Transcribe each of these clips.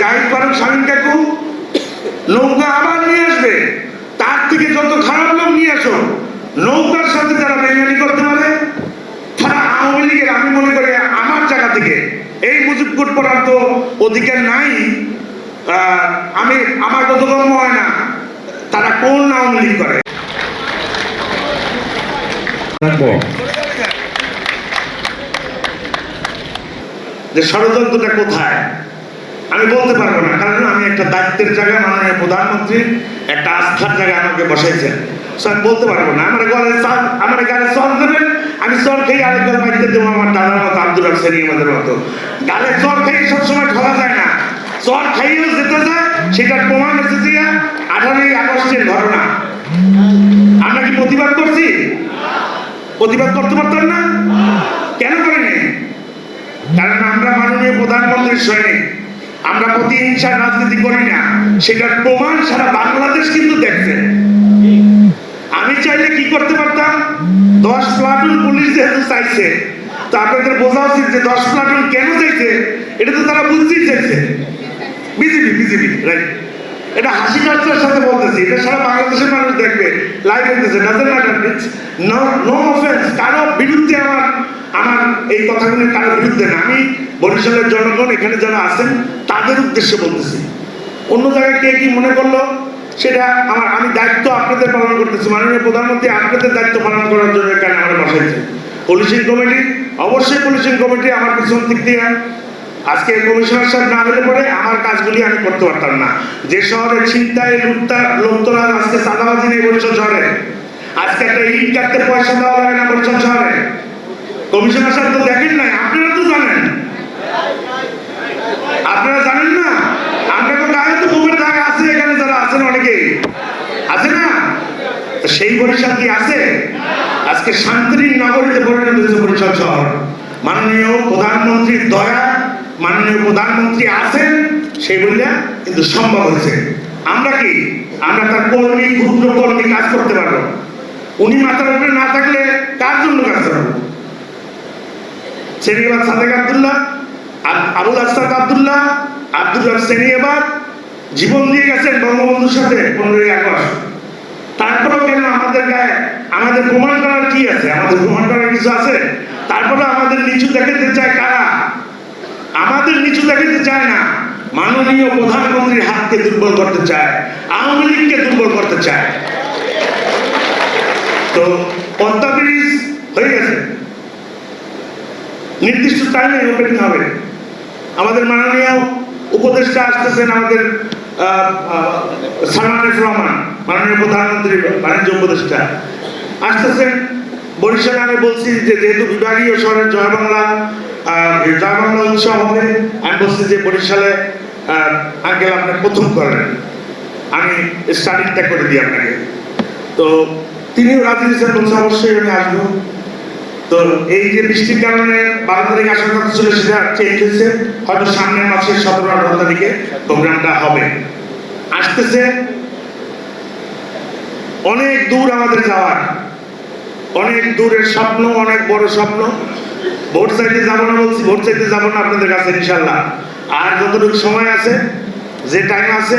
জাহিদ ফারুক শামীম কাকু নৌকা আবার নিয়ে আসবে। তার থেকে যত খারাপ লোক নিয়ে আসো, নৌকার সাথে যারা বেমানি করতে পারে, তারা আওয়ামী লীগের, আমি মনে করি আমার জায়গা থেকে এই মুজিব কোট পড়ার তো অধিকার নাই। আমি, আমার বোধগম্য হয় না, তারা কোন আওয়ামী লীগ করে? যে ষড়যন্ত্রটা কোথায়? আমি বলতে পারব না, কারণ আমি একটা দায়িত্বের জায়গায় মাননীয় প্রধানমন্ত্রী একটা আস্থার জায়গায় আমাকে বসাইছেন। আমি বলতে পারব না, আমার গলে আমার গালে চল দেবেন, আমি চল খেয়ে আরেক গলা বাড়িতে দেবো আমার দাদার মতো, আব্দুল হোসেন আমাদের মতো। গালে চল খেয়ে সবসময় ঠকা যায় না। চল খাইয়েও যেতে যায় সেটার প্রমাণ এসেছে আঠারোই আগস্টের ঘটনা। আমরা কি প্রতিবাদ করছি? প্রতিবাদ করতে পারতাম না? কেন করিনি? কারণ আমরা মাননীয় প্রধানমন্ত্রীর সৈনিক। আমরা প্রতিহিংসার রাজনীতি করি না। সেটার প্রমাণ সারা বাংলাদেশ কিন্তু দেখছে। আমি চাইলে কি করতে পারতাম? দশ প্লাটুন পুলিশ যেহেতু চাইছে, তো আপনাদের বোঝা উচিত যে দশ প্লাটুন কেন চাইছে? এটা তো তারা বুঝতেই চাইছে। বিজেপি বিজেপি রাইট এটা হাসি কালচার সাথে বলতেছি। এটা সারা বাংলাদেশের মানুষ দেখবে। লাইভ হইতেছে নো কারও এই কথাগুলি কারও বিরুদ্ধে না। আমি বরিশালের জনগণ, এখানে যারা আছেন, তাদের উদ্দেশ্যে বলতেছি। অন্য জায়গায় কে কি মনে করল, সেটা আমার আমি দায়িত্ব আপনাদের পালন করতেছি। মাননীয় প্রধানমন্ত্রী আপনাদের দায়িত্ব পালন করার জন্য এখানে আমরা বসাইছি পুলিশিং কমিটি অবশ্যই পুলিশিং কমিটি আমার পিছন দিক দিয়ে আজকে কমিশনার সাহেব না হলে পরে আমার কাজগুলি আমি করতে পারতাম না। যে শহরে ছিনতাই লুটতা লোকতরা আজকে চাঁদাবাজি নেই বরিশাল শহরে। আজকে একটা ইট কাটতে পয়সা দেওয়া লাগে না বরিশাল শহরে। কমিশনার সাহেব তো দেখেন নাই, আপনারা তো জানেন। আপনারা জানেন না? আমরা তো গায়ে তো বুকের দাগ আছে, এখানে যারা আছেন অনেকেই আছে না? সেই বরিশাল কি আছে? আজকে শান্তির নগরীতে পরিণত হয়েছে বরিশাল শহর। মাননীয় প্রধানমন্ত্রীর দয়া, মাননীয় প্রধানমন্ত্রী আছেন সেই বললে কিন্তু সম্ভব হয়েছে। আমরা কি? আমরা তার কর্মী, ক্ষুদ্র কর্মী কাজ করতে পারব। উনি মাথার উপরে না থাকলে কার জন্য কাজ করব? সেনিয়াবাদ সাদেক আবদুল্লাহ আবুল আসাদ আবদুল্লাহ আব্দুল রব সেনিয়াবাদ জীবন দিয়ে গেছেন বঙ্গবন্ধুর সাথে পনেরোই আগস্ট। তারপরেও কেন আমাদের গায়ে আমাদের প্রমাণ করার কি আছে? আমাদের প্রমাণ করার কিছু আছে? তারপরে আমাদের নিচু দেখাতে চায় কারা? আমাদের নিচু দেখাতে চায় না। মাননীয় প্রধানমন্ত্রীর হাতকে দুর্বল করতে চায়। আওয়ামী লীগকে দুর্বল করতে চায়। তো পদ্মা ব্রিজ হয়ে গেছে। নির্দিষ্ট টাইমে ওপেনিং হবে। আমাদের মাননীয় উপদেষ্টা আসতেছেন আমাদের আহ, আহ, সালমান এফ রহমান মাননীয় প্রধানমন্ত্রী বাণিজ্য উপদেষ্টা। আসতেছেন বরিশালে আমি বলছি যে যেহেতু বিভাগীয় শহরের জয় বাংলা জয় বাংলা উৎসব হবে আমি বলছি যে বরিশালে আঙ্কেল আপনি প্রথম করেন। আমি স্টার্টিংটা করে দিই আপনাকে। তো তিনিও রাজি দিয়েছেন বলছে অবশ্যই আমি আসব। তো এই যে বৃষ্টির কারণে বারো তারিখ আসার কথা ছিল হয়তো সামনের মাসের সতেরো আঠারো তারিখে প্রোগ্রামটা হবে। আসতেছে অনেক দূর আমাদের যাওয়ার। অনেক দূরের স্বপ্ন, অনেক বড় স্বপ্ন। ভোট চাইতে যাব না বলছি, ভোট চাইতে যাব না আপনাদের কাছে ইনশাল্লাহ আর যতটুকু সময় আছে, যে টাইম আছে,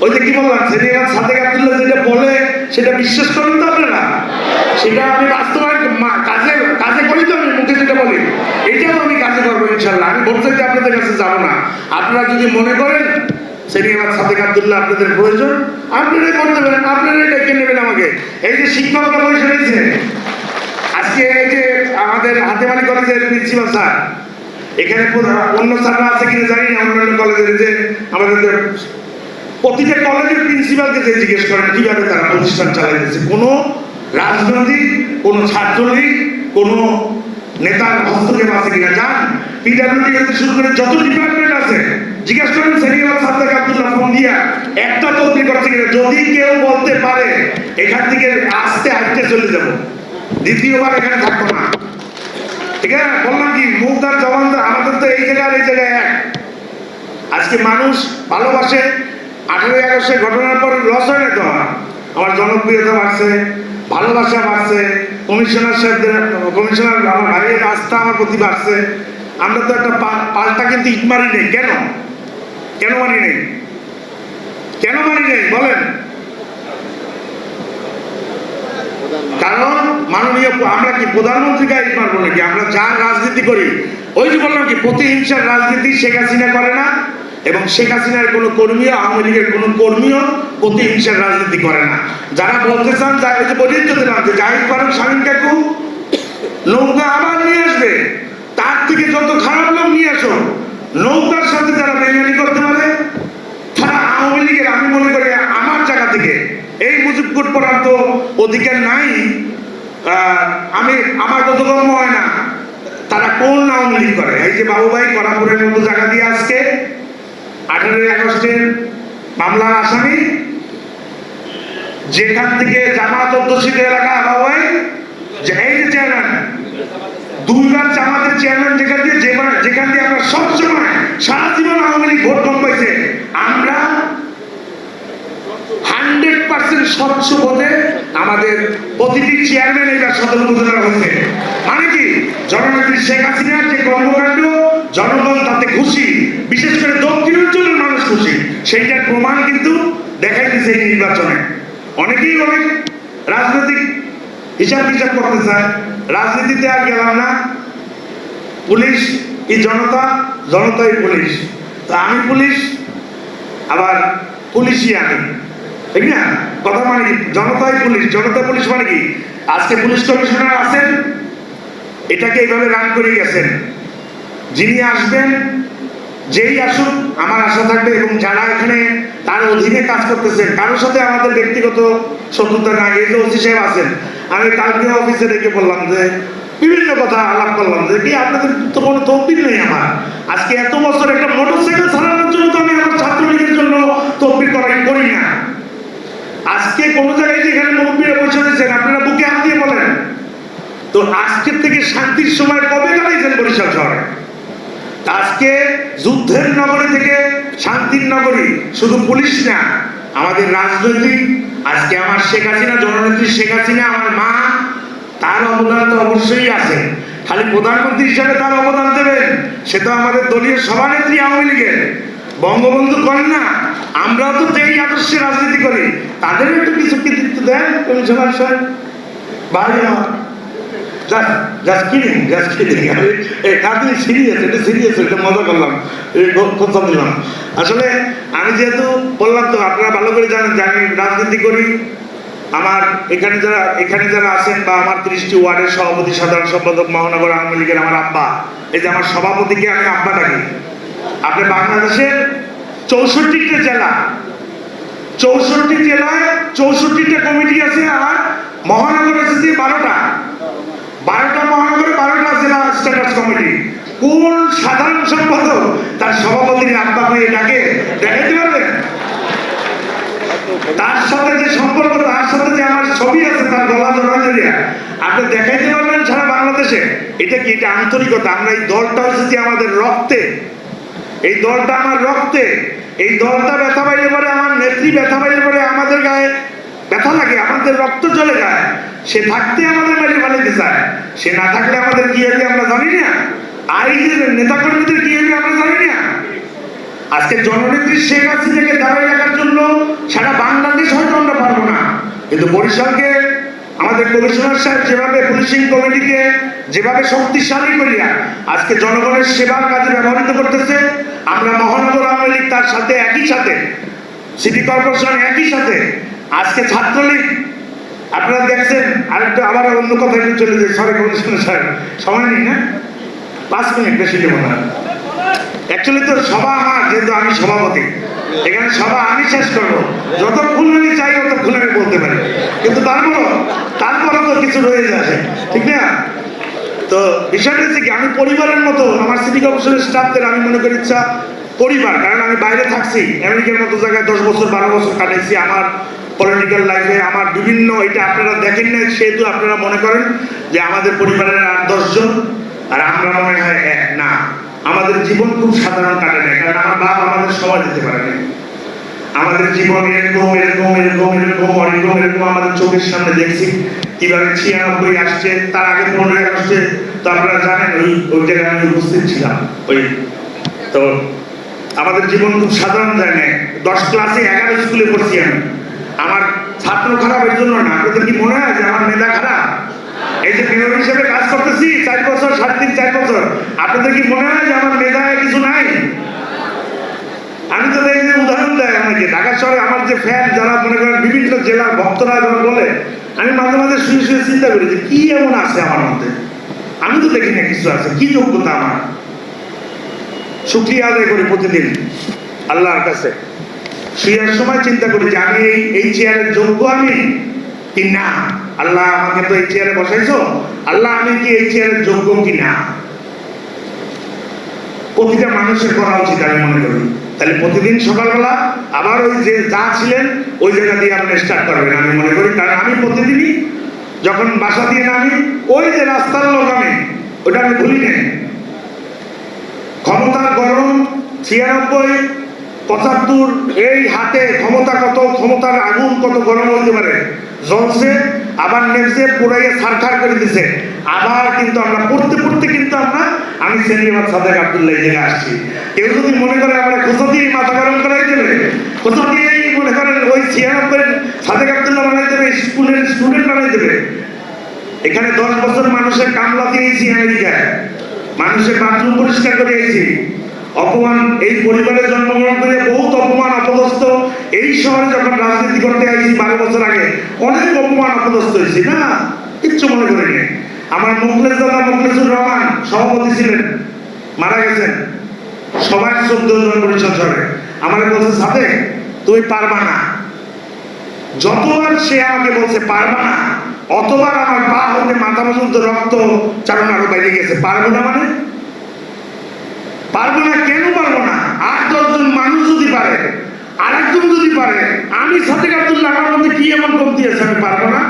ওই যে কি বললাম, সেদিন সাদেক আব্দুল্লাহ যেটা বলে, সেটা বিশ্বাস করেন তো আপনারা? সেটা আমি বাস্তবায়ন মা- আজকে এই যে আমাদের কলেজের প্রিন্সিপাল স্যার, এখানে অন্য আছে জানি না আমাদের প্রতিটা কলেজের প্রিন্সিপালকে যে জিজ্ঞেস করেন, কীভাবে তারা প্রতিষ্ঠান চালাইতেছে, কোনো রাজনৈতিক, কোনো ছাত্রলীগ, কোনো নেতার হস্তক্ষেপ আছে কিনা যান পিডাব্লিউডি হতে শুরু করে যত ডিপার্টমেন্ট আছে, জিজ্ঞেস করেন সেনিয়ার সাদ্দাক আব্দুল্লাহ ফোন দিয়া, একটা তদবির করছে কিনা? যদি কেউ বলতে পারে, এখান থেকে আস্তে আস্তে চলে যাব। দ্বিতীয়বার এখানে থাকব না। ঠিক আছে? বললাম কি মুখদার জবানদার আমাদের তো এই জায়গায় এই জায়গায় এক। আজকে মানুষ ভালোবাসে। আঠারোই আগস্টের ঘটনার পর লস হয় না তো? আমার জনপ্রিয়তা বাড়ছে। ভালোবাসা বাড়ছে কমিশনার সাহেবদের কমিশনার ভাইয়ের আস্থা আমার প্রতি বাড়ছে। আমরা তো একটা পাল্টা কিন্তু ইট মারি নেই, কেন? কেন মানি নেই? কেন মানি নেই, বলেন। কারণ মাননীয় আমরা কি প্রধানমন্ত্রীকে গাইড মারবো নাকি? আমরা যার রাজনীতি করি, ওই যে বললাম কি, প্রতিহিংসার রাজনীতি শেখ হাসিনা করে না, এবং শেখ হাসিনার কোনো কর্মীও আওয়ামী লীগের কোনো কর্মীও প্রতিহিংসার রাজনীতি করে না। যারা বলতে চান তো দিলাম যে জাহিদ ফারুক শামীম কাকু, নৌকা আবার নিয়ে আসবে। তার থেকে যত খারাপ লোক নিয়ে আসো, নৌকার সাথে যারা বেমানি করতে পারে, তারা আওয়ামী লীগের, আমি মনে করি আমার জায়গা থেকে। এই মুজিবকুট পড়ার তো অধিকার নাই। আমি, আমার বোধগম্য হয় না, তারা কোন আওয়ামী লীগ করে? এই যে বাবুভাই করাপুরের মতো জায়গা দিয়ে আজকে, আঠারোই আগস্টের মামলার আসামি যেখান থেকে জামাত অধ্যুষিত এলাকা যে এই যে চেয়ারম্যান দুইবার জামাতের চেয়ারম্যান যেখান দিয়ে যেখান দিয়ে আমরা সবসময় সারা জীবন আওয়ামী লীগ ভোট কম পাইছে, আমরা হান্ড্রেড পার্সেন্ট স্বচ্ছ আমাদের প্রতিটি চেয়ারম্যান এবার সদর উপজেলা মানে কি? জননেত্রী শেখ হাসিনার যে কর্মকাণ্ড, জনগণ তাতে খুশি, বিশেষ করে দক্ষিণ অঞ্চলের মানুষ খুশি। সেইটার প্রমাণ কিন্তু দেখাই দিচ্ছে এই নির্বাচনে। অনেকেই অনেক রাজনৈতিক হিসাব হিসাব করতে চায়। রাজনীতিতে আর গেলাম না। পুলিশ কি জনতা, জনতাই পুলিশ। তো আমি পুলিশ, আবার পুলিশই আমি। ঠিক না? কথা মানে কি? জনতাই পুলিশ। জনতা পুলিশ মানে কি? আজকে পুলিশ কমিশনার আছেন, এটাকে এইভাবে রান করে গেছেন। যিনি আসবেন, যেই আসুন আমার আশা থাকবে এবং যারা এখানে তার অধীনে কাজ করতেছেন কারোর সাথে আমাদের ব্যক্তিগত শত্রুতা নাই, এই যে ওসি সাহেব আছেন, আমি কালকে অফিসে ডেকে বললাম যে, বিভিন্ন কথা আলাপ করলাম যে কি আপনাদের তো কোনো তহবিল নেই আমার। আজকে এত বছর একটা মোটরসাইকেল চালানোর জন্য তো আমি আমার ছাত্রলীগের জন্য তহবিল করাই করি না। আজকে কোনো জায়গায় যেখানে মুরব্বীরা বসে রয়েছেন, আপনারা বুকে হাত দিয়ে বলেন। তো আজকের থেকে শান্তির সময় কবে দাঁড়িয়েছেন বরিশাল শহরে? আজকে যুদ্ধের নগরী থেকে শান্তির নগরী শুধু পুলিশ না, আমাদের রাজনৈতিক, আজকে আমার শেখ হাসিনা, জননেত্রী শেখ হাসিনা, আমার মা, তার অবদান তো অবশ্যই আছে। খালি প্রধানমন্ত্রী হিসাবে তার অবদান দেবেন, সে তো আমাদের দলীয় সভানেত্রী আওয়ামী লীগের। বঙ্গবন্ধু করেন না, আমরাও তো যেই আদর্শে রাজনীতি করি। তাদেরও একটু কিছু কৃতিত্ব দেন, কমিশনার সাহেব। বাইরে আমার just just kidding just kidding আমি এই কাজে সিরিয়াস এটা সিরিয়াস এটা মজা করলাম। এই কথা দিলাম আসলে আমি যেহেতু বললাম তো, আপনারা ভালো করে জানেন যে আমি রাজনীতি করি। আমার এখানে যারা এখানে যারা আছেন বা আমার ত্রিশটি ওয়ার্ডের সভাপতি, সাধারণ সম্পাদক মহানগর আওয়ামী লীগের আমার আব্বা, এই যে আমার সভাপতিকে আমি আব্বা ডাকি। আপনি বাংলাদেশের চৌষট্টিটা জেলা, চৌষট্টি জেলায় চৌষট্টিটা কমিটি আছে, আর মহানগর এসেছে বারোটা। বারোটা মহানগরে বারোটা জেলা স্ট্যাটাস কমিটি। কোন সাধারণ সম্পাদক তার সভাপতির আব্বা হয়ে ডাকে দেখাইতে পারবেন? তার সাথে যে সম্পর্ক, তার সাথে যে আমার ছবি আছে, তার গলা জড়ানো দেয়া আপনি দেখাইতে পারবেন সারা বাংলাদেশে। এটা কি, এটা আন্তরিকতা? আমরা এই দলটা হচ্ছে আমাদের রক্তে। এই দলটা আমার রক্তে। এই দলটা ব্যথা পাইলে পরে, আমার নেত্রী ব্যথা পাইলে পরে আমাদের গায়ে ব্যথা লাগে, আমাদের রক্ত চলে যায়। সে থাকতে আমাদের মেরে ফেলাইতে চায়। সে না থাকলে আমাদের কি হবে আমরা জানি না। যে নেতাকর্মীদের কি হবে আমরা জানি না। আজকে জননেত্রী শেখ হাসিনাকে দাঁড়ায় রাখার জন্য সারা বাংলাদেশ হয়তো আমরা পারব না। কিন্তু বরিশালকে আমাদের কমিশনার সাহেব যেভাবে পুলিশিং কমিটিকে যেভাবে শক্তিশালী করিয়া আজকে জনগণের সেবার কাজে ব্যবহৃত করতেছে, আমরা মহানগর আওয়ামী লীগ তার সাথে, একই সাথে, সিটি কর্পোরেশন একই সাথে আজকে ছাত্রলীগ, আপনারা দেখছেন, আরেকটা আবার অন্য কথা একটু চলে যায় সরি কমিশনার সাহেব সময় নেই, না? পাঁচ মিনিট বেশি দেবো না। অ্যাকচুয়ালি তো সভা আমার, যেহেতু আমি সভাপতি। এখানে সভা আমি শেষ করব। যতক্ষণ আমি চাই ততক্ষণ আমি বলতে পারি। কিন্তু তারপরও তারপরও তো কিছু রয়ে যাচ্ছে। ঠিক না? তো বিষয়টা হচ্ছে কি, আমি পরিবারের মতো, আমার সিটি কর্পোরেশনের স্টাফদের আমি মনে করি ইচ্ছা পরিবার। কারণ আমি বাইরে থাকছি আমেরিকার মতো জায়গায় দশ বছর, বারো বছর কাটাইছি। আমার পলিটিক্যাল লাইফে আমার বিভিন্ন, এটা আপনারা দেখেন না সেহেতু আপনারা মনে করেন যে আমাদের পরিবারের আট দশজন আর আমরা মনে হয় এক, না। আমাদের জীবন খুব সাধারণ কাটে না কারণ আমার বাপ আমাদের সবাই দিতে পারে না আমাদের জীবন এরকম এরকম এরকম এরকম এরকম এরকম আমাদের চোখের সামনে দেখছি। কীভাবে ছিয়ানব্বই আসছে, তার আগে পনেরোই আসছে। তো আপনারা জানেন, ওই ওই জায়গায় আমি উপস্থিত ছিলাম, ওই, তো আমাদের জীবন খুব সাধারণ যায় না দশ ক্লাসে এগারো স্কুলে পড়ছি আমি। আমার ছাত্র খারাপ খারাপের জন্য না। আপনাদের কি মনে হয় যে আমার মেধা খারাপ? এই যে মেয়র হিসেবে কাজ করতেছি, চার বছর, সাড়ে তিন, চার বছর। আপনাদের কি মনে হয় যে আমার মেধায় কিছু নাই? আমি তো এই যে উদাহরণ দেয় আমাকে, ঢাকা শহরে আমার যে ফ্যান যারা মনে করেন বিভিন্ন জেলার ভক্তরা যখন বলে, আমি মাঝে মাঝে শুয়ে শুয়ে চিন্তা করি যে কি এমন আছে আমার মধ্যে? আমি তো দেখি না কিছু আছে, কি যোগ্যতা আমার? শুক্রিয়া আদায় করি প্রতিদিন, আল্লাহর কাছে। শুয়ার সময় চিন্তা করি যে আমি এই এই চেয়ারের যোগ্য আমি? কি না? আল্লাহ আমাকে তো এই চেয়ারে বসাইছো। আল্লাহ আমি কি এই চেয়ারের যোগ্য কি না? প্রতিটা মানুষের করা উচিত আমি মনে করি। তাহলে প্রতিদিন সকালবেলা আবার ওই যে যা ছিলেন, ওই জায়গা দিয়ে আপনি স্টার্ট করবেন আমি মনে করি। কারণ আমি প্রতিদিনই যখন বাসা দিয়ে নামি, ওই যে রাস্তার লোক আমি, ওটা আমি ভুলি নেই ক্ষমতার গরম ছিয়ানব্বই পঁচাত্তর, এই হাতে ক্ষমতা কত, ক্ষমতার আগুন কত গরম হতে পারে? জ্বলছে, আবার নেমছে পুরাইয়ে সারখার করে দিছে। আবার কিন্তু আমরা, পড়তে পড়তে কিন্তু আমরা, আমি সেনিয়াবাদ সাদেক আবদুল্লাহ জায়গায় আসছি। কেউ যদি মনে করে আমরা কোথা দিয়ে মাথা গরম করাই দেবে কোথা দিয়েই মনে করেন ওই ছিয়ানব্বই সাদেক আবদুল্লাহ বানাই দেবে, স্কুলের স্টুডেন্ট বানাই দেবে। এখানে দশ বছর মানুষের কামলা দিয়েছি আমেরিকায়। মানুষের বাথরুম পরিষ্কার করে এসেছি অপমান, এই পরিবারে জন্মগ্রহণ করে বহুত অপমান অপদস্থ এই শহরে যখন রাজনীতি করতে আইছি বারো বছর আগে, অনেক অপমান অপদস্থ হয়েছি না? কিচ্ছু মনে করি করিনি। আমার মুখলেস দাদা মুখলেসুর রহমান সভাপতি ছিলেন, মারা গেছেন। সবাই চোদ্দ জন পরিষদ সরে। আমার বলছে সাথে তুমি পারবা না। যতবার সে আমাকে বলছে, পারবা না, অতবার আমার পা হতে মাথা পর্যন্ত রক্ত চারণ আরও বাইরে গেছে। পারব না মানে? পারব না, কেন পারব না? আট দশজন মানুষ যদি পারে আর একজন যদি পারে, আমি সাথে আমার মধ্যে কি এমন কমতি আছে, আমি পারব না?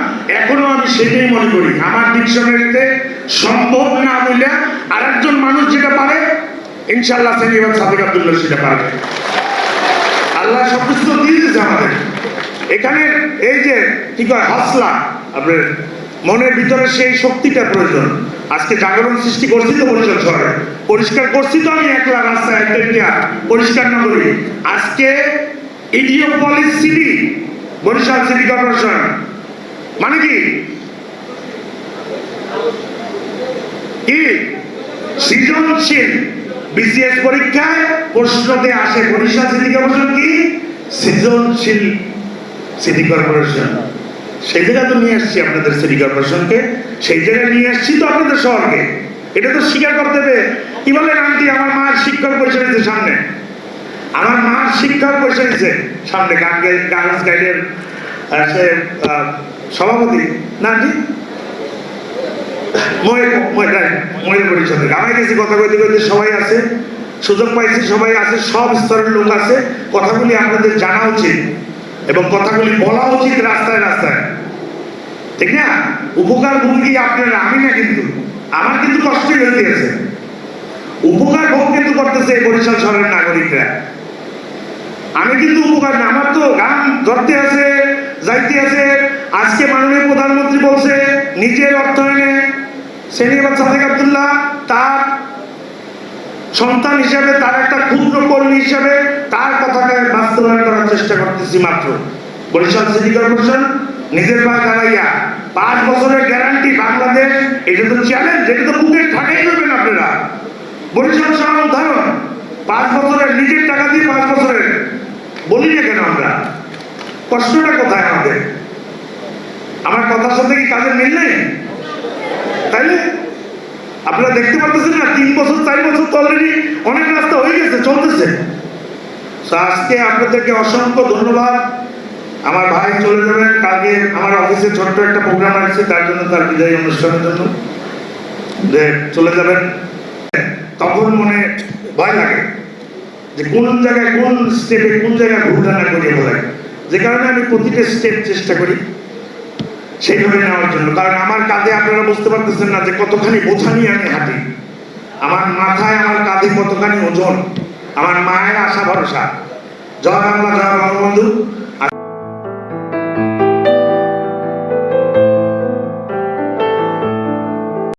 এখনও আমি সেটাই মনে করি। আমার ডিকশনারিতে সম্ভব না বললে আরেকজন মানুষ যেটা পারে ইনশাল্লাহ সেনিবার সাদেক আব্দুল্লাহ সেটা পারবে। আল্লাহ সব কিছু তো দিয়ে দিয়েছে আমাদের। এখানে এই যে কি কয়, হাসলা, আপনার মনের ভিতরে সেই শক্তিটা প্রয়োজন। আজকে জাগরণ সৃষ্টি করছি তো বরিশাল শহরে পরিষ্কার করছি তো আমি একলা রাস্তায় একটা পরিষ্কার না করি আজকে ইডিওপলিস সিটি, বরিশাল সিটি কর্পোরেশন। মানে কি? সৃজনশীল বিসিএস পরীক্ষায় প্রশ্নতে আসে বরিশাল সিটি কর্পোরেশন কি? সৃজনশীল সিটি কর্পোরেশন। সেই জায়গায় তো নিয়ে আসছি আপনাদের সিটি কর্পোরেশনকে। সেই জায়গায় নিয়ে আসছি তো আপনাদের শহরকে এটা তো স্বীকার করতে হবে কি বলেন আন্টি? আমার মার শিক্ষক বসে রয়েছে সামনে। আমার মার শিক্ষক বসে রয়েছে সামনে। গার্লস গাইডের সভাপতি। না আন্টি? গেছি কথা সবাই সুযোগ পাইছি, সবাই সব স্তরের লোক কথাগুলি আপনাদের জানা উচিত এবং কথাগুলি বলা উচিত রাস্তায় রাস্তায়। ঠিক না, উপকার ভোগী আপনারা? আমি না কিন্তু। আমার কিন্তু কষ্টই হয়ে গেছে উপকার ভোগ কিন্তু করতেছে বরিশাল শহরের নাগরিকরা। আমি কিন্তু উপকার না, আমার তো গান ধরতে আছে, যাইতে আছে। আজকে মাননীয় প্রধানমন্ত্রী বলছে, নিজের অর্থায়নে সেনিয়াবাদ সাদেক আবদুল্লাহ তার সন্তান হিসাবে, তার একটা ক্ষুদ্র কর্মী হিসাবে তার কথাকে বাস্তবায়ন করার চেষ্টা করতেছি মাত্র। বরিশাল সিটি কর্পোরেশন নিজের পায়ে দাঁড়াইয়া পাঁচ বছরের গ্যারান্টি বাংলাদেশ, এটা তো চ্যালেঞ্জ এটা তো বুকের ঠাকাই করবেন আপনারা। বরিশাল শহর উদাহরণ, পাঁচ বছরের, নিজের টাকা দিয়ে পাঁচ বছরের। বলি না কেন আমরা? কষ্টটা কোথায় আমাদের? আমার কথার সাথে কি কাজের মিল নেই? তাইলে আপনারা দেখতে পাচ্ছেন না, তিন বছর, চার বছর তো অলরেডি অনেক রাস্তা হয়ে গেছে, চলতেছে। আজকে আপনাদেরকে অসংখ্য ধন্যবাদ। আমার ভাই চলে যাবেন কালকে আমার অফিসে ছোট্ট একটা প্রোগ্রাম আছে, তার জন্য তার বিদায় অনুষ্ঠানের জন্য। যে চলে যাবেন তখন মনে ভয় লাগে যে কোন জায়গায়, কোন স্টেপে কোন জায়গায় ভুলধারণা করিয়ে বলে যে কারণে আমি প্রতিটা স্টেপ চেষ্টা করি সেইভাবে নেওয়ার জন্য। কারণ আমার কাঁধে আপনারা বুঝতে পারতেছেন না যে কতখানি বোঝা নিয়ে আমি হাঁটি। আমার মাথায়, আমার কাঁধে কতখানি ওজন। আমার মায়ের আশা ভরসা। জয় বাংলা, জয় বঙ্গবন্ধু।